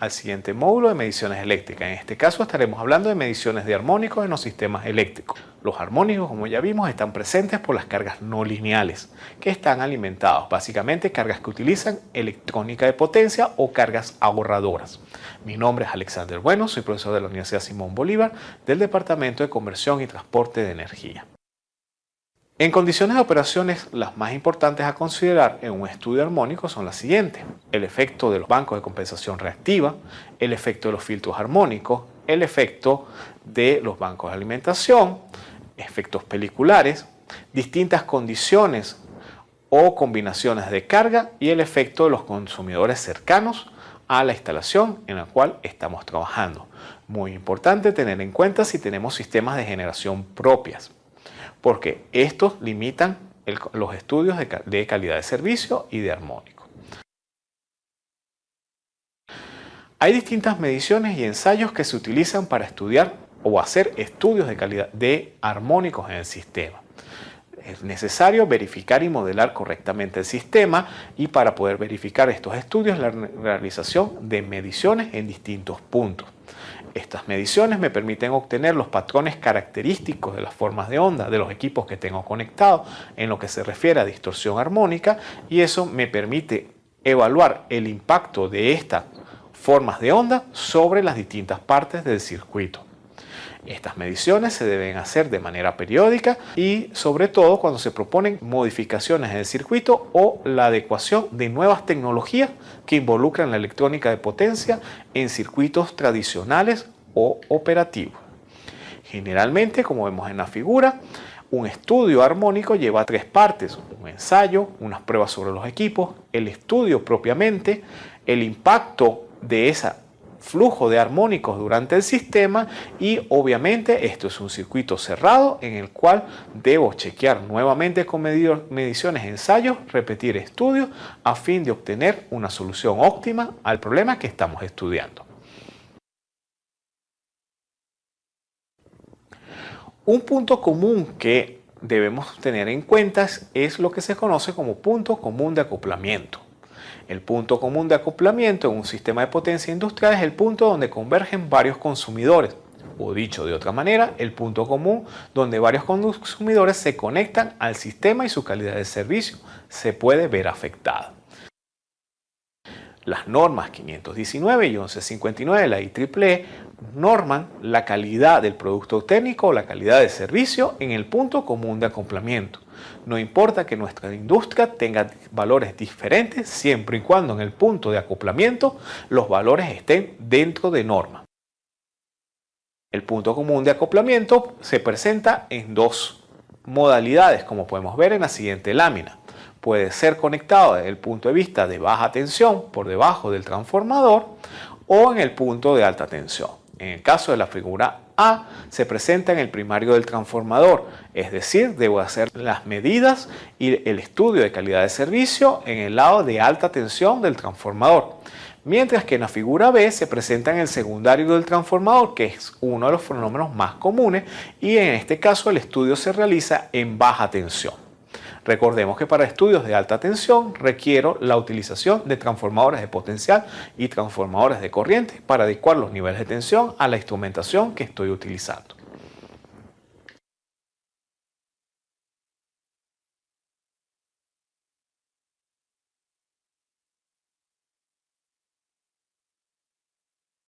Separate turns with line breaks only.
al siguiente módulo de mediciones eléctricas. En este caso estaremos hablando de mediciones de armónicos en los sistemas eléctricos. Los armónicos, como ya vimos, están presentes por las cargas no lineales, que están alimentados, básicamente cargas que utilizan electrónica de potencia o cargas ahorradoras. Mi nombre es Alexander Bueno, soy profesor de la Universidad Simón Bolívar del Departamento de Conversión y Transporte de Energía. En condiciones de operaciones, las más importantes a considerar en un estudio armónico son las siguientes. El efecto de los bancos de compensación reactiva, el efecto de los filtros armónicos, el efecto de los bancos de alimentación, efectos peliculares, distintas condiciones o combinaciones de carga y el efecto de los consumidores cercanos a la instalación en la cual estamos trabajando. Muy importante tener en cuenta si tenemos sistemas de generación propias porque estos limitan los estudios de, calidad de servicio y de armónico. Hay distintas mediciones y ensayos que se utilizan para estudiar o hacer estudios de calidad de armónicos en el sistema. Es necesario verificar y modelar correctamente el sistema y para poder verificar estos estudios la realización de mediciones en distintos puntos. Estas mediciones me permiten obtener los patrones característicos de las formas de onda de los equipos que tengo conectados en lo que se refiere a distorsión armónica y eso me permite evaluar el impacto de estas formas de onda sobre las distintas partes del circuito. Estas mediciones se deben hacer de manera periódica y sobre todo cuando se proponen modificaciones en el circuito o la adecuación de nuevas tecnologías que involucran la electrónica de potencia en circuitos tradicionales o operativos. Generalmente, como vemos en la figura, un estudio armónico lleva tres partes, un ensayo, unas pruebas sobre los equipos, el estudio propiamente, el impacto de esa flujo de armónicos durante el sistema y obviamente esto es un circuito cerrado en el cual debo chequear nuevamente con mediciones, ensayos, repetir estudios a fin de obtener una solución óptima al problema que estamos estudiando. Un punto común que debemos tener en cuenta es lo que se conoce como punto común de acoplamiento. El punto común de acoplamiento en un sistema de potencia industrial es el punto donde convergen varios consumidores, o dicho de otra manera, el punto común donde varios consumidores se conectan al sistema y su calidad de servicio se puede ver afectada. Las normas 519 y 1159 de la IEEE norman la calidad del producto técnico o la calidad de servicio en el punto común de acoplamiento. No importa que nuestra industria tenga valores diferentes siempre y cuando en el punto de acoplamiento los valores estén dentro de norma. El punto común de acoplamiento se presenta en dos modalidades como podemos ver en la siguiente lámina puede ser conectado desde el punto de vista de baja tensión por debajo del transformador o en el punto de alta tensión. En el caso de la figura A, se presenta en el primario del transformador, es decir, debo hacer las medidas y el estudio de calidad de servicio en el lado de alta tensión del transformador. Mientras que en la figura B se presenta en el secundario del transformador, que es uno de los fenómenos más comunes, y en este caso el estudio se realiza en baja tensión. Recordemos que para estudios de alta tensión requiero la utilización de transformadores de potencial y transformadores de corriente para adecuar los niveles de tensión a la instrumentación que estoy utilizando.